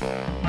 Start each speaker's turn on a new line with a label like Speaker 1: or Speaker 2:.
Speaker 1: Bye.